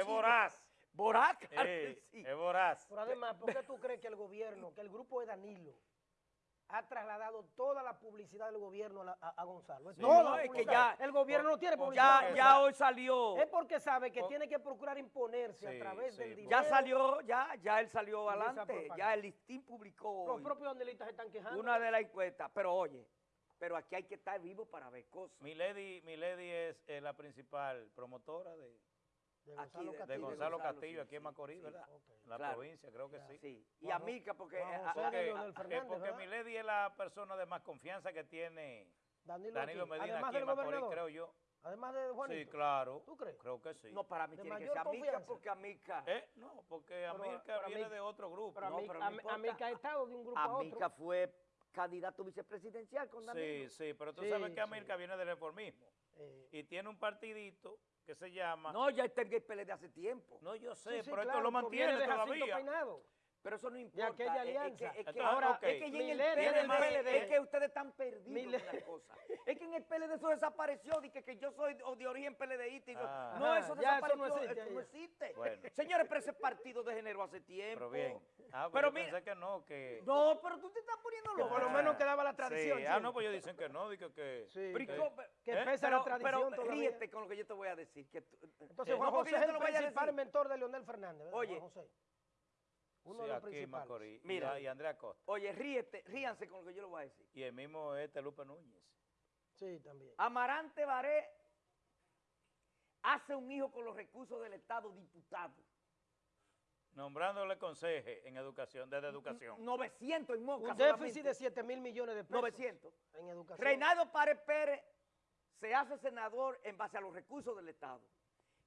es voraz. Voraz, claro Eh, que sí. Es voraz. Pero además, ¿por qué tú crees que el gobierno, que el grupo de Danilo, ha trasladado toda la publicidad del gobierno a, la- a- a Gonzalo? Sí. No, es que ya- El gobierno no tiene publicidad. Ya, ya hoy salió. Es porque sabe que Por- tiene que procurar imponerse Sí, a través sí, del dinero. Ya salió, ya, ya él salió adelante. Ya el listín publicó Los hoy propios danilistas se están quejando. una de las encuestas. Pero oye, pero aquí hay que estar vivo para ver cosas. Milady, Milady es eh, la principal promotora de, de Gonzalo Castillo. Gonzalo Gonzalo, Castillo sí, aquí en sí, Macorís, sí. ¿verdad? En la Claro. provincia, creo que sí. Sí. Y a Mica, porque... Juan a- Porque, porque ¿verdad? Milady es la persona de más confianza que tiene Danilo, Danilo aquí. Medina Además aquí en Macorís, gobernador. creo yo. Además de Juanito. Sí, claro. ¿Tú crees? Creo que sí. no, para mí de tiene que ser Amica, porque Amica... Eh, no, porque pero viene Amica- de otro grupo. Pero a No, mí, pero no a mí- importa. a mí que ha estado de un grupo a otro. Amica fue candidato vicepresidencial con Sí, Danilo. sí, pero tú Sí, sabes que sí. Amilcar viene del reformismo Eh, y tiene un partidito que se llama... No, ya está en el PLD hace tiempo. No, yo sé, sí, sí, pero claro, esto lo mantiene todavía. Pero eso no De importa. aquella es- es que- alianza. Es que, ahora, ok. es que en el PLD, del PLD. es que ustedes están perdidos en la cosa. Es que en el PLD eso desapareció, de que, que yo soy de origen PLDista. y yo- Ah. no, eso ya eso desapareció, no existe eso no existe. Bueno. Señores, pero ese partido degeneró hace tiempo. Pero bien. Ah, pero pero mira, pensé que no, que... no, pero tú te estás poniendo loco. por lo menos quedaba la tradición. Sí. Ah, no, pues ellos dicen que no, dicen que... Sí, Pero, que- que ¿Eh? pesa pero, la tradición pero todavía. ríete con lo que yo te voy a decir. Que tú- Entonces, Eh, Juan José es el lo voy a principal mentor de Leonel Fernández, ¿verdad, Oye. Uno Sí, de los aquí principales. Mira. Y Andrea Costa. Oye, ríete, ríanse con lo que yo le voy a decir. Y el mismo este Lupe Núñez. Sí, también. Amarante Baré hace un hijo con los recursos del Estado diputado. Nombrándole conseje en educación, desde educación. 900 en Moca Un solamente. déficit de 7 mil millones de pesos 900. en educación. Reinaldo Párez Pérez se hace senador en base a los recursos del Estado.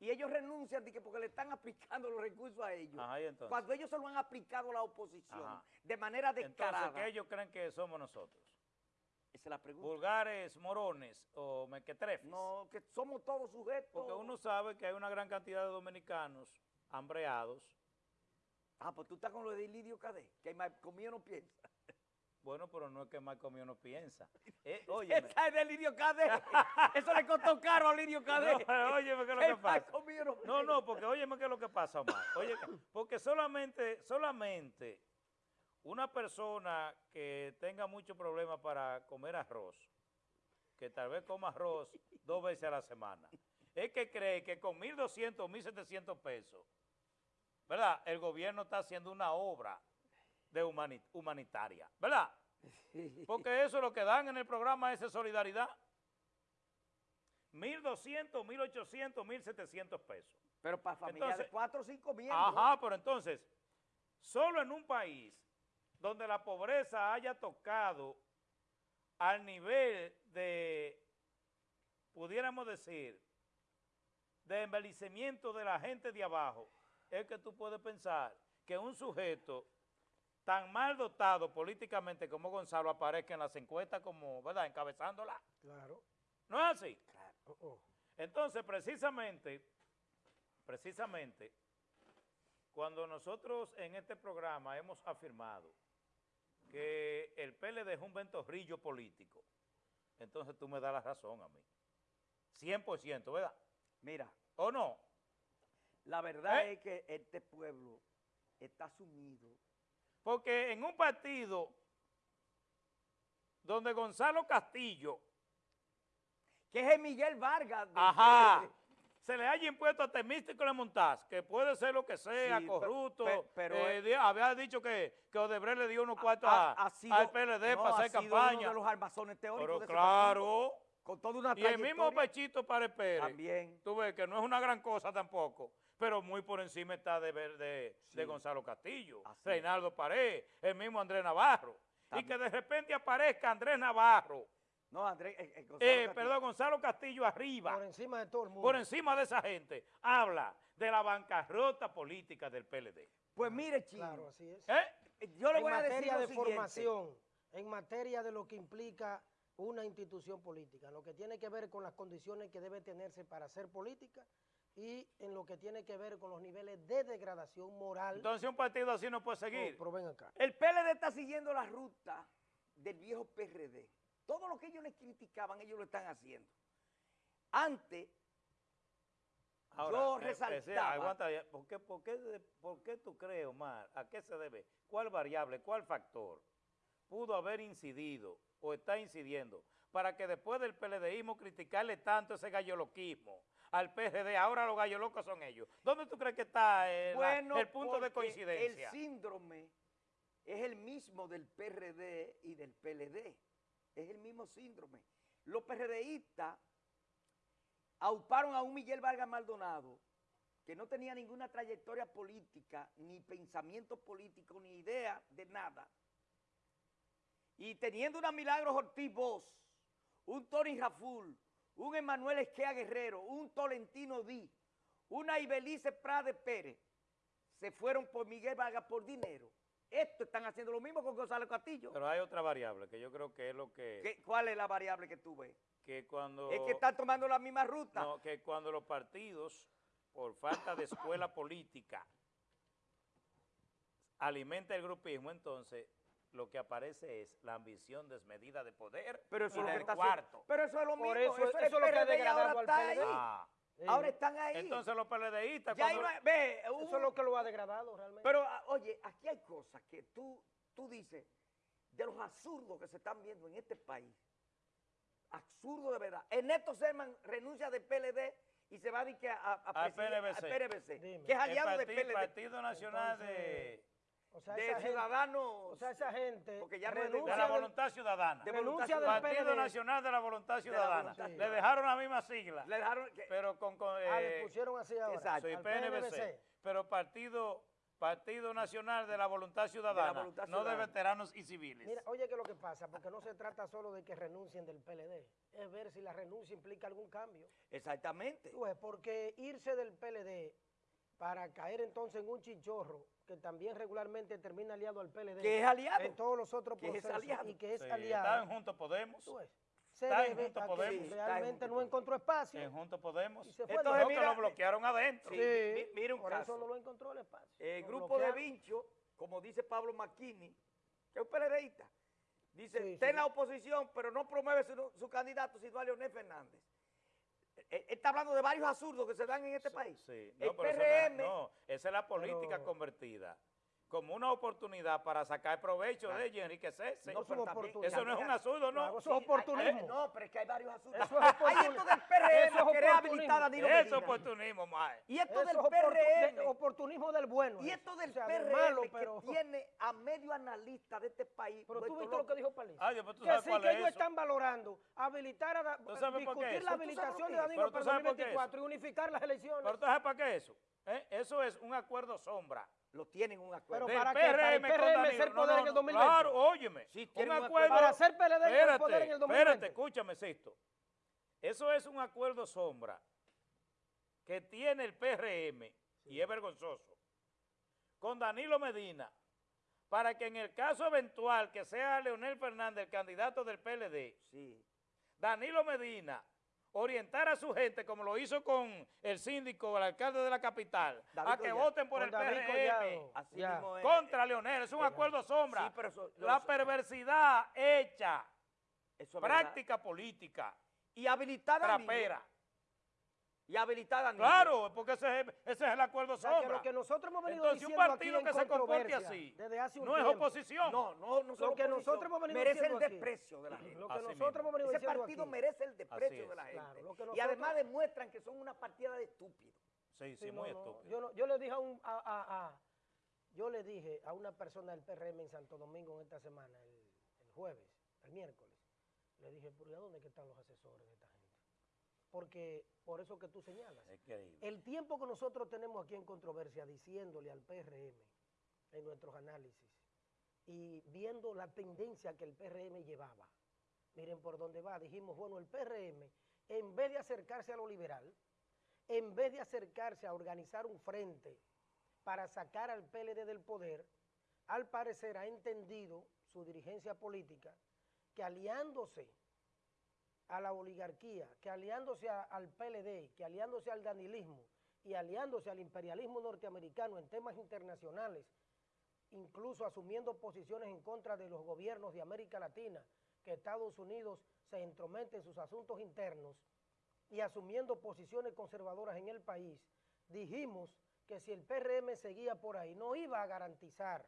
Y ellos renuncian de que porque le están aplicando los recursos a ellos. Ajá, ¿y entonces? Cuando ellos se lo han aplicado a la oposición Ajá. de manera descarada. Entonces, ¿qué ellos creen que somos nosotros? Esa es la pregunta. ¿Vulgares, morones o mequetrefes? No, que somos todos sujetos. Porque uno sabe que hay una gran cantidad de dominicanos hambreados. Ah, pues tú estás con lo de Lidio Cadé, que conmigo no piensa. Bueno, pero no es que más comido no piensa. Eh, óyeme. Esa es de Lidio Cadé. Eso le costó caro a Lidio Cadé. No, óyeme qué es lo que pasa. no no, porque óyeme qué es lo que pasa, Omar. Oye, porque solamente, solamente una persona que tenga mucho problema para comer arroz, que tal vez coma arroz dos veces a la semana, es que cree que con 1.200 o 1.700 pesos, ¿verdad? El gobierno está haciendo una obra de humani- humanitaria, ¿verdad? Porque eso es lo que dan en el programa ese Solidaridad. 1.200, 1.800, 1.700 pesos. Pero para familias de Entonces- cuatro o cinco miembros. Ajá, pero entonces, solo en un país donde la pobreza haya tocado al nivel de, pudiéramos decir, de envejecimiento de la gente de abajo, es que tú puedes pensar que un sujeto tan mal dotado políticamente como Gonzalo aparezca en las encuestas como, ¿verdad?, encabezándola. Claro. ¿No es así? Oh, oh. Entonces, precisamente, precisamente, cuando nosotros en este programa hemos afirmado que el PLD es un ventorrillo político, entonces tú me das la razón a mí. 100%, ¿verdad? Mira, ¿O no? la verdad ¿Eh? es que este pueblo está sumido. Porque en un partido donde Gonzalo Castillo, Que es el Miguel Vargas. ajá, se le haya impuesto a Temístico de Montaz, que puede ser lo que sea, Sí, corrupto, pe- pero eh, había dicho que, que Odebrecht le dio unos cuartos Ha- ha al PLD no, para ha hacer sido campaña. uno de los armazones teóricos Pero de claro, con toda una y el mismo. Pechito Párez Pérez, También. tú ves que no es una gran cosa tampoco, pero muy por encima está de, ver- de, de Gonzalo Castillo, Así. Reinaldo Pared, el mismo Andrés Navarro, y que de repente aparezca Andrés Navarro, No, Andrés, eh, eh, Gonzalo eh, perdón, Gonzalo Castillo arriba, Por encima de todo el mundo. por encima de esa gente, habla de la bancarrota política del PLD. Pues mire, Chino, Claro, así es. ¿Eh? yo le en voy a decir materia lo de siguiente. formación, en materia de lo que implica una institución política, en lo que tiene que ver con las condiciones que debe tenerse para hacer política y en lo que tiene que ver con los niveles de degradación moral. Entonces un partido así no puede seguir. pero ven acá. El PLD está siguiendo la ruta del viejo PRD. Todo lo que ellos les criticaban, ellos lo están haciendo. Antes, yo eh, eh, resaltaba... aguanta. ¿por qué, por, qué, por qué tú crees, Omar? ¿A qué se debe? ¿Cuál variable, cuál factor pudo haber incidido o está incidiendo para que después del PLDismo criticarle tanto ese galloloquismo al PRD, ahora los gallolocos son ellos? ¿Dónde tú crees que está eh, la- Bueno, el punto de coincidencia? El síndrome es el mismo del PRD y del PLD. Es el mismo síndrome. Los PRDistas auparon a un Miguel Vargas Maldonado que no tenía ninguna trayectoria política, ni pensamiento político, ni idea de nada. Y teniendo una Milagros Ortiz Bosch, un Tony Raful, un Emanuel Esquea Guerrero, un Tolentino Di, una Ibelice Prade Pérez, se fueron por Miguel Vargas por dinero. Esto están haciendo lo mismo con Gonzalo Castillo. Pero hay otra variable que yo creo que es lo que, ¿Qué- ¿Cuál es la variable que tú ves? que cuando... Es que están tomando la misma ruta. No, que cuando los partidos, por falta de escuela política, alimenta el grupismo, entonces lo que aparece es la ambición desmedida de poder pero eso y es lo que está cuarto. Pero eso es lo mismo. Por eso- eso, eso es lo que ha degradado ahora al está PLD. ahí. Ah, Sí. Ahora están ahí. entonces los PLDistas ya cuando- ve, hubo- Eso es lo que lo ha degradado realmente. Pero, ah, oye, aquí hay cosas que tú, tú dices, de los absurdos que se están viendo en este país. Absurdo de verdad. Ernesto Serman renuncia del PLD y se va a, a, a- a Al presidir- Dime. que es aliado del PLD, Partido Nacional Entonces, o sea, de Ciudadanos. o sea, esa gente Porque ya de- la Voluntad Ciudadana. de renuncia del Partido. Nacional de la Voluntad la Ciudadana. Voluntad Le dejaron la misma sigla, le dejaron que- pero con... con, Ah, le eh, pusieron así ahora. exacto. soy PNVC. pero Partido Partido Nacional de la Voluntad Ciudadana, Voluntad no de veteranos y civiles. Mira, oye, ¿qué es lo que pasa? Porque no se trata solo de que renuncien del PLD, es ver si la renuncia implica algún cambio. Exactamente. Tú ves, porque irse del PLD para caer entonces en un chichorro que también regularmente termina aliado al PLD Que es aliado. en todos los otros Que es procesos aliado. y que es Sí, aliado. Están Juntos Podemos, tú ves, se está en debe que Podemos. Sí, está en realmente Juntos no encontró espacio. en Juntos Podemos. y se fue Entonces, que lo bloquearon adentro. Sí, Sí, mi- mira un por caso. eso no lo encontró el espacio. El Lo grupo de. Vincho, como dice Pablo McKinney, que es un PLDista, dice, Sí, está sí. en la oposición, pero no promueve su, su candidato, sino a Leonel Fernández. Él, él está hablando de varios absurdos que se dan en este país. Sí, el no, pero eso no es- PRM, no, esa es la política Pero- convertida como una oportunidad para sacar provecho de ello, enriquecerse. No, Eso pero es también- oportunismo. Eso no es un absurdo, ¿no? Claro, eso es Sí, oportunismo. hay- no, pero es que hay varios absurdos. Eso es hay esto del PRM, Eso es habilitar a Danilo Eso es oportunismo, mae. Y esto Eso del de- PRM. oportunismo del bueno. Y eso. esto del O sea, PRM malo, que pero, tiene a medio analista de este país. pero tú viste lo que dijo. Ah, pero tú que sabes sí, cuál que es ellos eso. están valorando habilitar a, ¿Tú sabes por qué discutir la ¿Tú sabes habilitación de? Danilo para el sabes por qué 2024 y unificar las elecciones. ¿Pero tú sabes para qué eso? ¿Eh? Eso es un acuerdo sombra. Lo tienen un acuerdo. Pero ¿para qué? Para el PRM con PRM Danilo. ser No, poder no, en el no, 2020. Claro, óyeme. Sí, un acuerdo. Para ser PLD espérate, poder en el 2020. Espérate, escúchame, Sisto. Eso es un acuerdo sombra que tiene el PRM, y es vergonzoso, con Danilo Medina, para que en el caso eventual que sea Leonel Fernández el candidato del PLD, Sí. Danilo Medina orientar a su gente, como lo hizo con el síndico, el alcalde de la capital, David a que Collado. voten por Con el David PRM Collado. Así Ya. mismo es. contra Leonel. Es un acuerdo sombra. Sí, pero eso, la perversidad hecha, eso es verdad. práctica política, Y habilitar a trapera. Y habilitar a Danilo. Claro, porque ese es, ese es el acuerdo O sea, que lo que nosotros hemos venido Entonces, un diciendo partido aquí que en se comporte así desde hace un no es oposición. No, no, no Lo que nosotros hemos venido merece el desprecio de la gente. Lo que Así nosotros mismo. hemos venido Ese diciendo partido aquí. merece el desprecio es. de la gente. Claro, lo que Y además demuestran que son una partida de estúpidos. Sí, sí, Sí, no, muy no, estúpido. Yo, no- yo le dije a, un, a, a- a- yo le dije a una persona del PRM en Santo Domingo en esta semana, el, el jueves, el miércoles, le dije, ¿pero ¿y a dónde que están los asesores de esta gente? Porque por eso que tú señalas. Increíble. El tiempo que nosotros tenemos aquí en controversia diciéndole al PRM en nuestros análisis y viendo la tendencia que el PRM llevaba, miren por dónde va, dijimos, bueno, el PRM, en vez de acercarse a lo liberal, en vez de acercarse a organizar un frente para sacar al PLD del poder, al parecer ha entendido su dirigencia política que aliándose a la oligarquía, que aliándose al PLD, que aliándose al danilismo y aliándose al imperialismo norteamericano en temas internacionales, incluso asumiendo posiciones en contra de los gobiernos de América Latina, que Estados Unidos se entromete en sus asuntos internos, y asumiendo posiciones conservadoras en el país, dijimos que si el PRM seguía por ahí, no iba a garantizar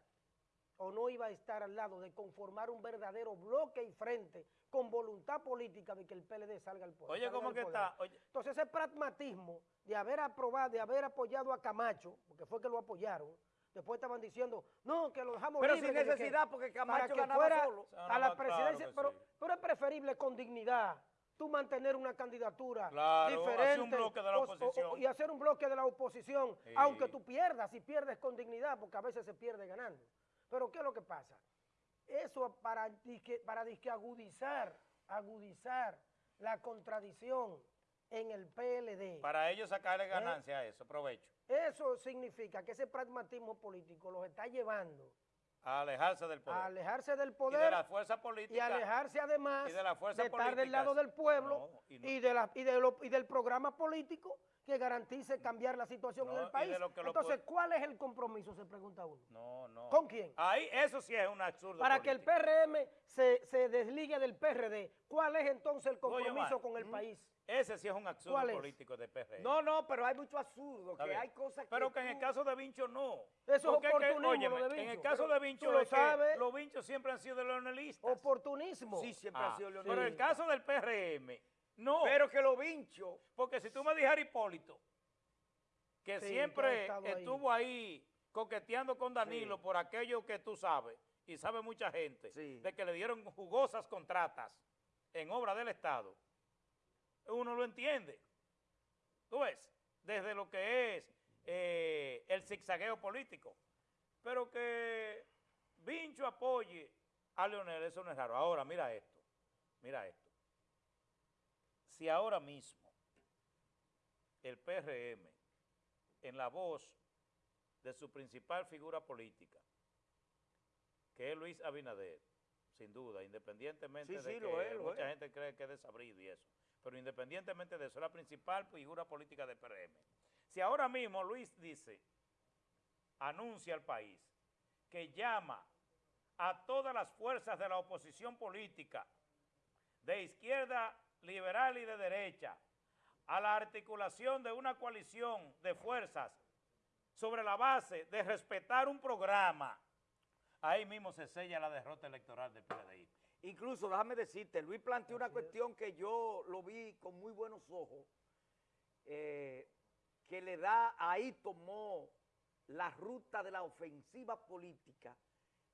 o no iba a estar al lado de conformar un verdadero bloque y frente con voluntad política de que el PLD salga al poder. Oye, ¿cómo que poder. está? Oye. Entonces ese pragmatismo de haber aprobado, de haber apoyado a Camacho, porque fue que lo apoyaron, después estaban diciendo, no, que lo dejamos Pero libre, sin que- necesidad, porque para Camacho que ganaba fuera solo. A la presidencia, pero, sí. pero es preferible con dignidad tú mantener una candidatura Claro, diferente un bloque de la o- o- oposición. y hacer un bloque de la oposición, Sí. aunque tú pierdas, y pierdes con dignidad, porque a veces se pierde ganando. Pero ¿qué es lo que pasa? Eso para, disque- para disque agudizar, agudizar la contradicción en el PLD. Para ellos ¿Eh? sacarle ganancia a eso, provecho. Eso significa que ese pragmatismo político los está llevando A alejarse del poder. a alejarse del y poder de la fuerza política. y alejarse además y de la fuerza estar del lado del pueblo No, y y, de la, y, de lo- y del programa político que garantice cambiar la situación No, en y el de país. Entonces, ¿cuál es el compromiso? Se pregunta uno. No, no. ¿Con quién? Ahí, eso sí es un absurdo. Para que el. PRM se, se desligue del PRD, ¿cuál es entonces el compromiso con el país? Ese sí es un absurdo político de PRD. No, no, pero hay mucho absurdo, que hay cosas que Pero que en el caso de Vincho no. Eso es Porque que, oportunismo, óyeme, de En el Vincho, caso pero de Vincho lo sabes. los Vinchos siempre han sido leonelistas. Oportunismo. Sí, siempre Ah, ha sido Pero leonelista. en el caso del PRM, no. Pero que lo vincho, Porque si tú me dijeras Hipólito, que Sí, que ha siempre ahí. estuvo ahí coqueteando con Danilo Sí. por aquello que tú sabes, y sabe mucha gente, Sí. de que le dieron jugosas contratas en obra del Estado, uno lo entiende. Tú ves, desde lo que es eh, el zigzagueo político. Pero que Vincho apoye a Leonel, eso no es raro. Ahora, mira esto, mira esto. Si ahora mismo el PRM, en la voz de su principal figura política, que es Luis Abinader, sin duda, independientemente Sí, de sí, que lo es, lo mucha es. gente cree que es desabrido y eso, pero independientemente de eso, es la principal figura política del PRM. Si ahora mismo Luis dice, anuncia al país, que llama a todas las fuerzas de la oposición política, de izquierda liberal y de derecha, a la articulación de una coalición de fuerzas sobre la base de respetar un programa, ahí mismo se sella la derrota electoral del PLDI. Incluso déjame decirte, Luis planteó una cuestión que yo lo vi con muy buenos ojos, eh, que le da, ahí tomó la ruta de la ofensiva política,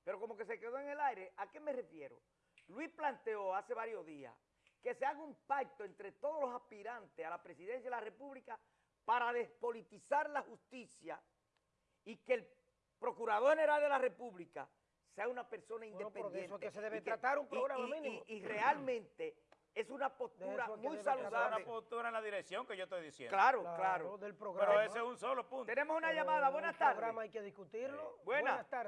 pero como que se quedó en el aire. ¿A qué me refiero? Luis planteó hace varios días que se haga un pacto entre todos los aspirantes a la presidencia de la República para despolitizar la justicia y que el Procurador General de la República sea una persona Bueno, independiente. eso es que se debe y tratar un programa y- mínimo. Y, y realmente es una postura es muy Esa es saludable. una postura en la dirección que yo estoy diciendo. Claro, claro. del programa. Pero ese es un solo punto. Tenemos una Pero llamada. Buenas tardes. programa hay que discutirlo. Buenas. Buenas tardes.